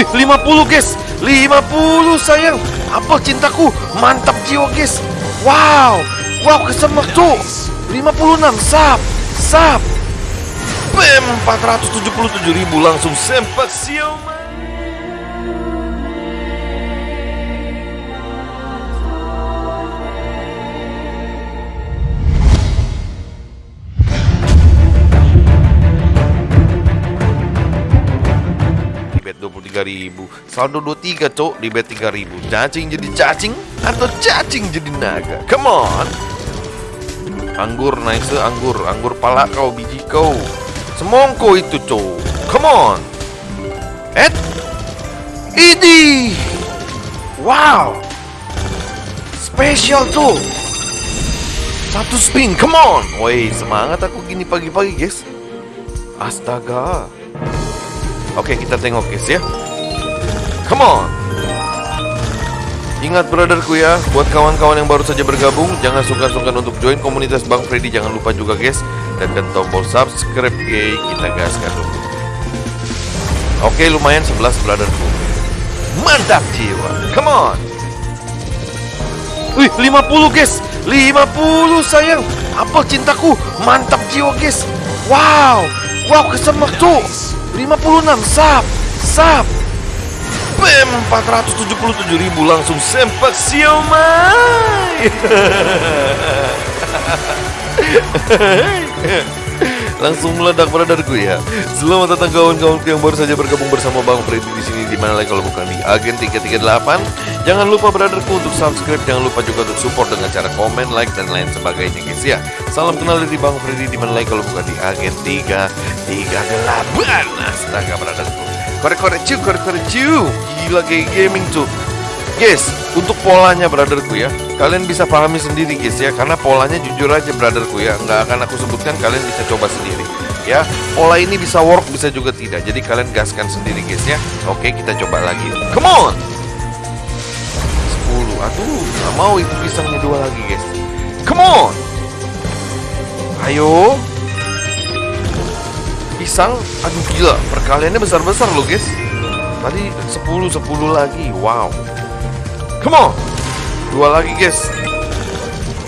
Wih 50 guys. 50 sayang. Apel cintaku Mantap jiwa guys. Wow Wow kesemek tuh 56 Sap Sap. Bam 477 ribu langsung sempat siomay 3000 Saldo 23 cok di bet 3000 Cacing jadi cacing Atau cacing jadi naga? Come on. Anggur nice anggur. Anggur pala kau biji kau. Semongko itu cok. Come on. Et? Ini. Wow. Special tuh Satu spin come on. Woi semangat aku gini pagi-pagi guys. Astaga. Oke okay, kita tengok guys ya. Come on. Ingat brotherku ya Buat kawan-kawan yang baru saja bergabung Jangan sungkan-sungkan untuk join komunitas Bang Freddy. Jangan lupa juga guys Tekan tombol subscribe Yeay, Kita gaskan dulu. Oke lumayan 11 brotherku. Mantap jiwa. Come on. Wih 50 guys. 50 sayang. Apel cintaku. Mantap jiwa guys. Wow. Wow kesemek tuh. 56 Sap. Sap Bam 477 ribu langsung sempak siomay. Langsung meledak brotherku ya. Selamat datang kawan-kawanku yang baru saja bergabung bersama Bang Freddy di sini di mana lagi kalau bukan di Agen 338 Jangan lupa brotherku untuk subscribe Jangan lupa juga untuk support dengan cara komen, like, dan lain sebagainya guys ya. Salam kenal dari Bang Freddy di mana lagi kalau bukan di Agen 338 Astaga brotherku Korek-korek cu, korek-korek cu Gila kayak gaming tuh Guys, untuk polanya brotherku ya. Kalian bisa pahami sendiri guys ya. Karena polanya jujur aja brotherku ya. Nggak akan aku sebutkan, kalian bisa coba sendiri Ya, pola ini bisa work, bisa juga tidak. Jadi kalian gaskan sendiri guys ya. Oke, kita coba lagi. Come on! 10, aduh Nggak mau. Itu pisangnya dua lagi guys. Come on! Ayo Pisang, aduh gila Perkaliannya besar-besar loh guys Tadi 10, 10 lagi Wow Come on Dua lagi guys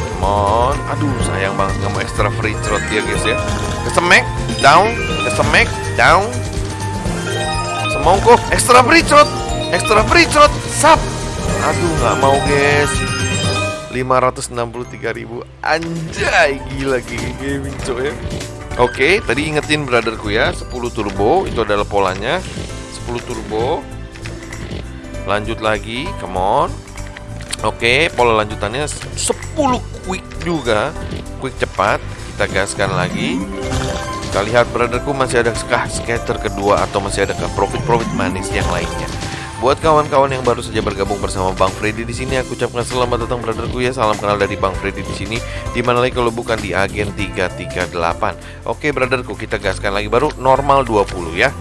Come on Aduh sayang banget nggak mau extra free throat dia guys ya Kesemek Down Kesemek Down Semongko Extra free throat Extra free throat Sap Aduh nggak mau guys 563 ribu Anjay Gila gigi gaming coy ya Oke, tadi ingetin brotherku ya 10 turbo Itu adalah polanya. 10 turbo. Lanjut lagi Come on. Oke, pola lanjutannya 10 quick juga. Quick cepat Kita gaskan lagi. Kita lihat brotherku masih ada kah scatter kedua Atau masih ada profit-profit manis yang lainnya Buat kawan-kawan yang baru saja bergabung bersama Bang Freddy di sini, aku ucapkan selamat datang brotherku ya. Salam kenal dari Bang Freddy di sini. Di mana lagi kalau bukan di Agen 338. Oke brotherku, kita gaskan lagi baru normal 20 ya.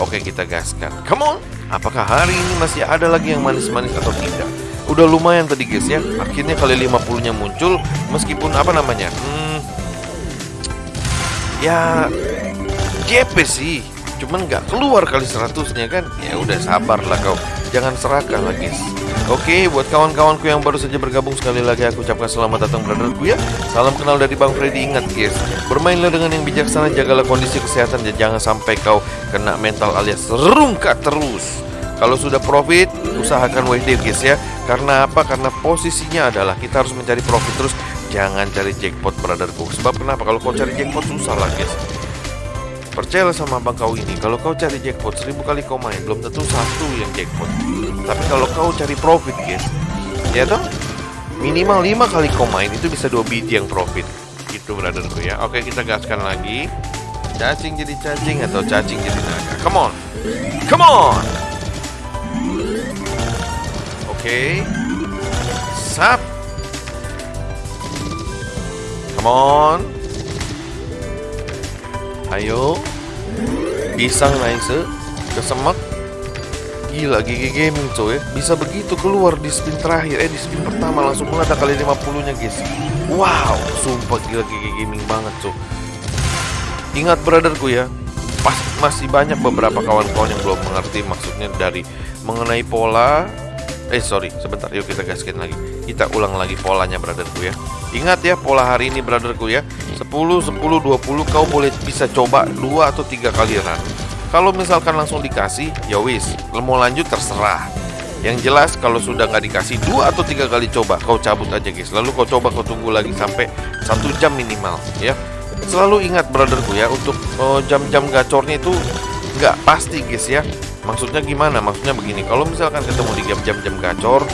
Oke, kita gaskan. Come on. Apakah hari ini masih ada lagi yang manis-manis atau tidak? Udah lumayan tadi guys ya. Akhirnya kali 50-nya muncul meskipun apa namanya? Hmm, ya GP sih cuman nggak keluar kali 100-nya kan ya udah sabar lah kau jangan serakah lah guys Oke, buat kawan-kawanku yang baru saja bergabung sekali lagi aku ucapkan selamat datang brotherku ya. Salam kenal dari Bang Freddy. Ingat guys, bermainlah dengan yang bijaksana, jagalah kondisi kesehatan dan jangan sampai kau kena mental alias rungkat terus. Kalau sudah profit, usahakan WD guys ya. Karena apa? Karena posisinya adalah kita harus mencari profit terus. Jangan cari jackpot brotherku. Sebab kenapa? Kalau kau cari jackpot susah lah guys. Percayalah sama abang kau ini. Kalau kau cari jackpot seribu kali kau main Belum tentu satu yang jackpot. Tapi kalau kau cari profit guys Ya toh? Minimal lima kali kau main Itu bisa dua biji yang profit. Gitu brotherku ya. Oke kita gaskan lagi. Cacing jadi cacing Atau cacing jadi naga? Come on. Come on. Oke. Sap. Come on Ayo. Pisang naik se. Kesemak. Gila GG Gaming coy. Bisa begitu keluar di spin terakhir. Eh di spin pertama langsung meledak kali 50 nya guys. Wow Sumpah gila GG Gaming banget coy. Ingat brotherku ya. Pas masih banyak beberapa kawan-kawan yang belum mengerti maksudnya dari mengenai pola. Eh sorry, sebentar yuk kita gaskin lagi. Kita ulang lagi polanya brotherku ya. Ingat ya pola hari ini brotherku ya 10, 10, 20 kau boleh bisa coba 2 atau 3 kali run Kalau misalkan langsung dikasih ya wis Mau lanjut terserah. Yang jelas kalau sudah nggak dikasih 2 atau 3 kali coba Kau cabut aja guys. Lalu kau coba kau tunggu lagi sampai satu jam minimal ya. Selalu ingat brotherku ya Untuk oh, jam-jam oh, gacornya itu nggak pasti guys ya. Maksudnya gimana? Maksudnya begini, kalau misalkan ketemu di jam-jam gacor,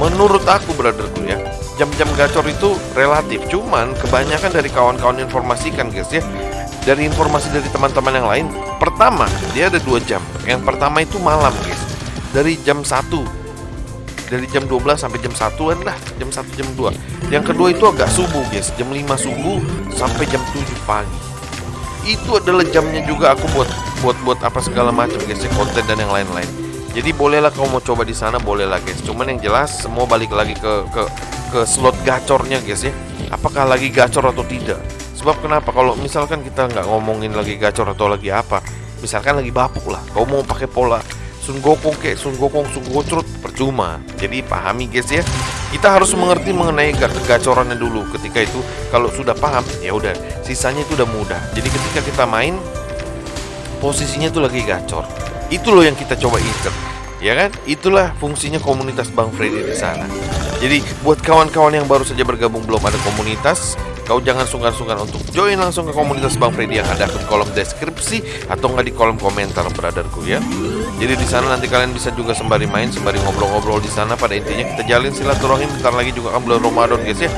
menurut aku brotherku ya, jam-jam gacor itu relatif. Cuman kebanyakan dari kawan-kawan informasikan guys ya, dari informasi dari teman-teman yang lain, pertama dia ada dua jam. Yang pertama itu malam guys, dari jam 1 dari jam 12 sampai jam 1an lah jam 1 jam 2 yang kedua itu agak subuh guys jam 5 subuh sampai jam 7 pagi. Itu adalah jamnya juga aku buat buat buat apa segala macam guys ya konten dan yang lain-lain. Jadi bolehlah kamu mau coba di sana bolehlah guys. Cuman yang jelas semua balik lagi ke ke ke slot gacornya guys ya apakah lagi gacor atau tidak sebab kenapa kalau misalkan kita nggak ngomongin lagi gacor atau lagi apa misalkan lagi bapuk lah kau mau pakai pola Sun Gokong kayak Sun Gokong Sun Gocrut percuma jadi pahami guys ya kita harus mengerti mengenai gacorannya dulu ketika itu kalau sudah paham ya udah sisanya itu udah mudah jadi ketika kita main posisinya tuh lagi gacor. Itu loh yang kita coba incer. Ya kan? Itulah fungsinya komunitas Bang Freddy di sana. Jadi buat kawan-kawan yang baru saja bergabung belum ada komunitas, kau jangan sungkan-sungkan untuk join langsung ke komunitas Bang Freddy yang ada di kolom deskripsi atau nggak di kolom komentar brotherku ya. Jadi di sana nanti kalian bisa juga sembari main, sembari ngobrol-ngobrol di sana. Pada intinya kita jalin silaturahim. Bentar lagi juga kan bulan Ramadan guys ya.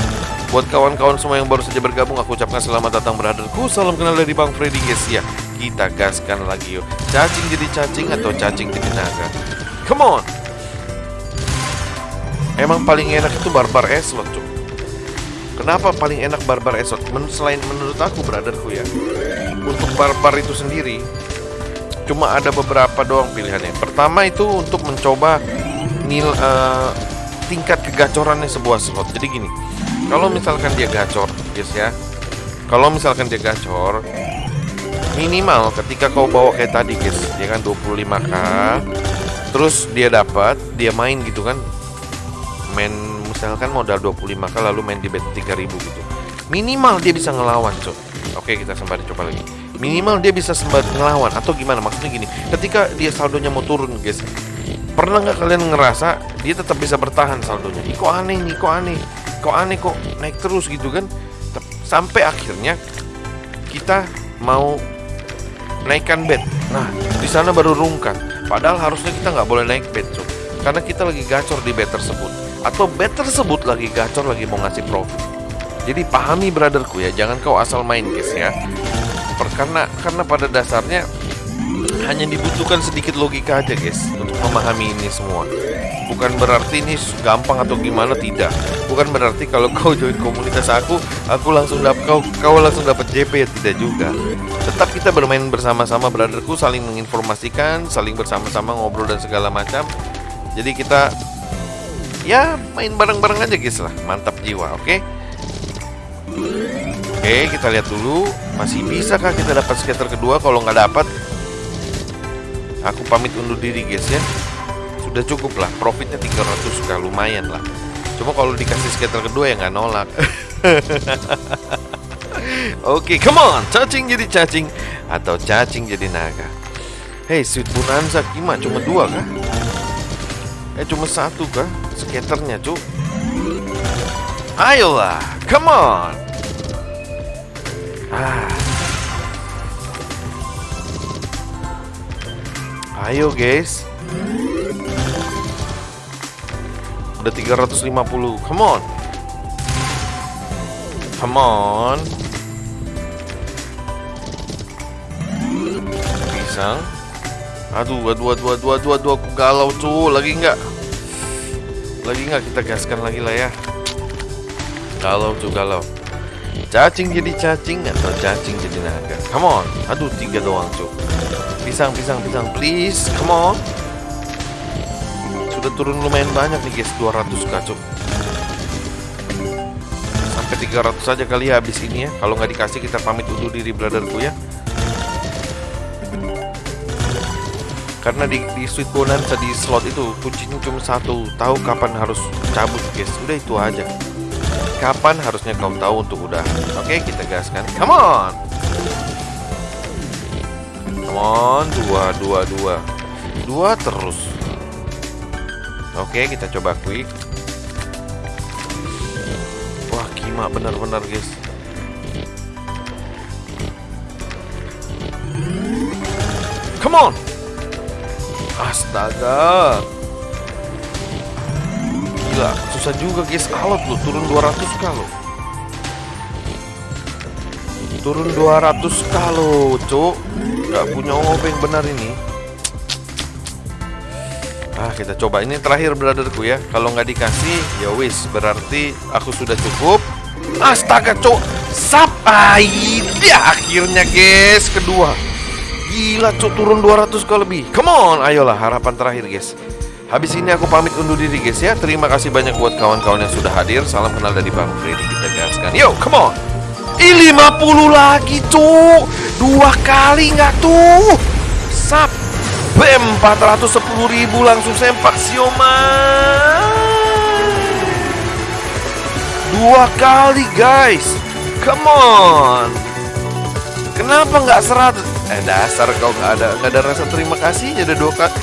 Buat kawan-kawan semua yang baru saja bergabung, aku ucapkan selamat datang brotherku. Salam kenal dari Bang Freddy guys ya. Kita gaskan lagi yuk. Cacing jadi cacing atau cacing jadi naga. Come on. Emang paling enak itu barbar eslot cuy. Kenapa paling enak barbar eslot? Men selain menurut aku brotherku ya. Untuk barbar itu sendiri cuma ada beberapa doang pilihannya. Pertama itu untuk mencoba nil uh, tingkat kegacorannya sebuah slot. Jadi gini, kalau misalkan dia gacor guys ya kalau misalkan dia gacor minimal ketika kau bawa kayak tadi guys dia kan 25k terus dia dapat dia main gitu kan main misalkan modal 25k lalu main di bet 3000 gitu. Minimal dia bisa ngelawan cok. Oke kita sembari coba lagi. Minimal dia bisa sembari ngelawan atau gimana? Maksudnya gini ketika dia saldonya mau turun guys pernah nggak kalian ngerasa dia tetap bisa bertahan saldonya? Ih, kok aneh nih kok aneh. Kok aneh kok naik terus gitu kan? Sampai akhirnya kita mau naikkan bed nah di sana baru rungkan. Padahal harusnya kita nggak boleh naik bed so. karena kita lagi gacor di bed tersebut atau bed tersebut lagi gacor lagi mau ngasih profit. Jadi pahami brotherku ya jangan kau asal main guys ya. Karena karena pada dasarnya hanya dibutuhkan sedikit logika aja guys untuk memahami ini semua. Bukan berarti ini gampang atau gimana tidak. Bukan berarti kalau kau join komunitas aku aku langsung dapat kau kau langsung dapat JP ya tidak juga. Tetap kita bermain bersama-sama brotherku saling menginformasikan saling bersama-sama ngobrol dan segala macam. Jadi kita ya main bareng-bareng aja guys lah mantap jiwa oke okay? Oke, kita lihat dulu masih bisakah kita dapat skater kedua? Kalau nggak dapat, aku pamit undur diri guys ya udah cukup lah profitnya 300 kah lumayan lah cuma kalau dikasih skater kedua ya nggak nolak Oke, okay, come on, cacing jadi cacing atau cacing jadi naga. Hey, sweet bonanza gimana? Cuma dua kah? Eh, cuma satu kah? Skaternya, cu. Ayolah, come on. Ah. Ayo, guys. Udah 350 Come on Come on Pisang Aduh, aduh, aduh, aduh, aduh, aduh, aku galau tuh Lagi nggak? Lagi nggak kita gaskan lagi lah ya? Galau tuh, galau. Cacing jadi cacing atau cacing jadi naga? Come on. Aduh, tiga doang tuh Pisang, pisang, pisang. Please, come on. Udah turun lumayan banyak nih guys. 200 kacuk Sampai 300 saja kali ya habis ini ya. Kalau nggak dikasih kita pamit undur diri brotherku ya Karena di, di Sweet Bonanza di slot itu kuncinya cuma satu. Tahu kapan harus cabut guys. Udah itu aja. Kapan harusnya kau tahu untuk udah? Oke kita gaskan. Come on! Come on Dua, dua, dua. Dua terus. Oke kita coba quick. Wah kima benar-benar guys. Come on Astaga. Gila susah juga guys. Alot lu turun 200 kalau Turun 200 kalau cuk Gak punya obeng benar ini. Ah kita coba. Ini terakhir brotherku ya. Kalau nggak dikasih ya wis. Berarti aku sudah cukup. Astaga cuk Sap ah, dia akhirnya guys Kedua Gila cuk turun 200 kali lebih. Come on ayolah harapan terakhir guys. Habis ini aku pamit undur diri guys ya. Terima kasih banyak buat kawan-kawan yang sudah hadir. Salam kenal dari Bang Freddy kita gaskan. Yo come on. Ih 50 lagi cuk Dua kali nggak tuh. Sap BEM 410 ribu langsung sempak siomay. Dua kali guys. Come on. Kenapa nggak 100 Eh dasar kau nggak ada nggak ada rasa terima kasih Udah dua kali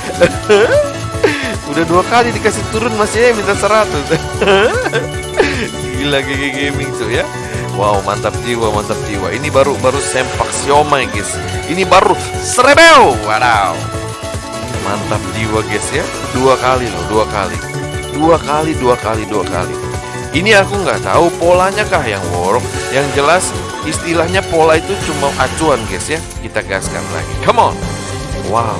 Udah dua kali dikasih turun masih minta 100 Gila GG Gaming tuh ya. Wow mantap jiwa mantap jiwa. Ini baru baru sempak siomay guys. Ini baru serebel. Wow. Mantap jiwa guys ya. Dua kali loh dua kali. Dua kali dua kali dua kali Ini aku nggak tahu polanya kah yang work Yang jelas istilahnya pola itu cuma acuan guys ya. Kita gaskan lagi. Come on. Wow.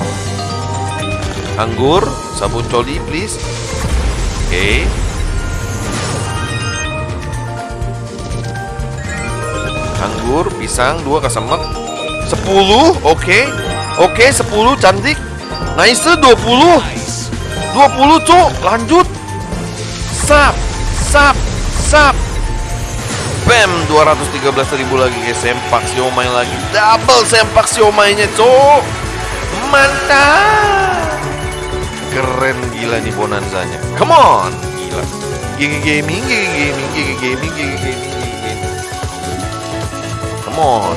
Anggur Sabun coli please. Oke. Okay. Anggur, pisang, dua kesemek. 10, oke. Okay. Oke, okay, 10, cantik. Nice, 20 20, cuk, lanjut. Sap, sap, sap Bam, 213 ribu lagi guys. Sempak siomay lagi. Double sempak siomaynya, cuk Mantap. Keren gila nih bonanzanya. Come on. Gila. Gigi Gaming, Gigi Gaming, Gigi Gaming, Gigi Gaming, Gigi Gaming. Come on.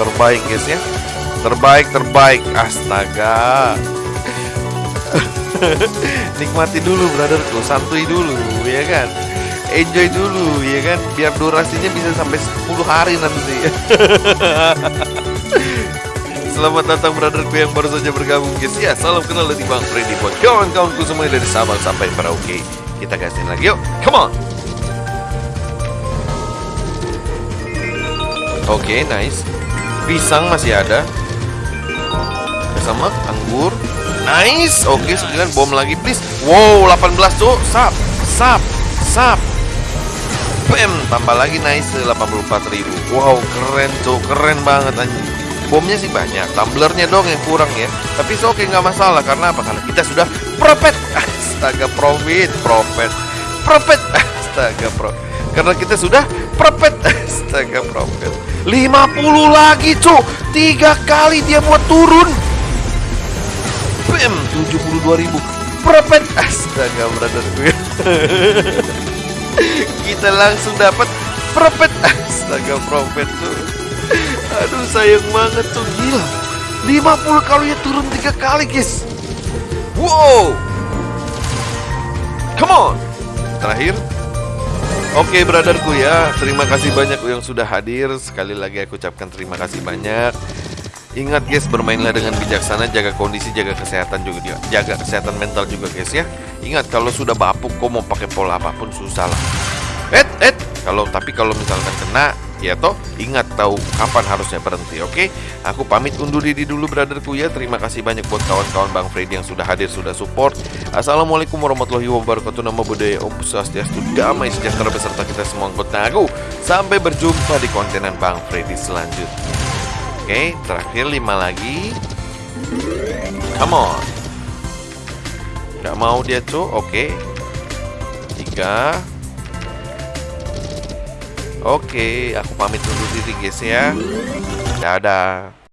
Terbaik guys ya. Terbaik, terbaik. Astaga. Nikmati dulu brotherku Santuy dulu ya kan Enjoy dulu ya kan? Biar durasinya bisa sampai 10 hari nanti. Selamat datang brotherku yang baru saja bergabung. Guys Ya salam kenal dari Bang Freddy Buat kawan-kawanku semuanya dari Sabang sampai Merauke. Kita gasin lagi yuk. Come on! Oke okay, nice. Pisang masih ada. Sama anggur. Nice! Oke okay, 9 bom lagi please. Wow 18 tuh Sap Sap Sap Bam Tambah lagi nice 84 ribu. Wow keren tuh Keren banget anjing. Bomnya sih banyak. Tumblernya dong yang kurang ya. Tapi oke okay, nggak masalah. Karena apa? Karena kita sudah Profit Astaga profit Profit Profit Astaga pro. Karena kita sudah Profit Astaga profit 50 lagi cu Tiga kali dia buat turun. Bam 72 ribu. Profit Astaga brother. gue Kita langsung dapat Profit Astaga profit tuh. Aduh sayang banget tuh. Gila. 50 kali ya turun tiga kali guys. Wow. Come on. Terakhir. Oke okay, brotherku ya. Terima kasih banyak yang sudah hadir. Sekali lagi aku ucapkan terima kasih banyak Ingat guys bermainlah dengan bijaksana Jaga kondisi, jaga kesehatan juga dia. Jaga kesehatan mental juga guys ya. Ingat kalau sudah bapuk kok mau pakai pola apa pun susah lah. Eh, eh kalau tapi kalau misalkan kena ya toh ingat tahu kapan harusnya berhenti oke? Okay? aku pamit undur diri dulu brotherku ya. Terima kasih banyak buat kawan-kawan Bang Freddy yang sudah hadir sudah support. Assalamualaikum warahmatullahi wabarakatuh. Nama budaya Om Swastiastu damai sejahtera beserta kita semua anggota aku sampai berjumpa di kontenan Bang Freddy selanjutnya oke terakhir lima lagi. Come on. Nggak mau dia tuh oke. Tiga. Oke, aku pamit undur diri guys ya. Dadah.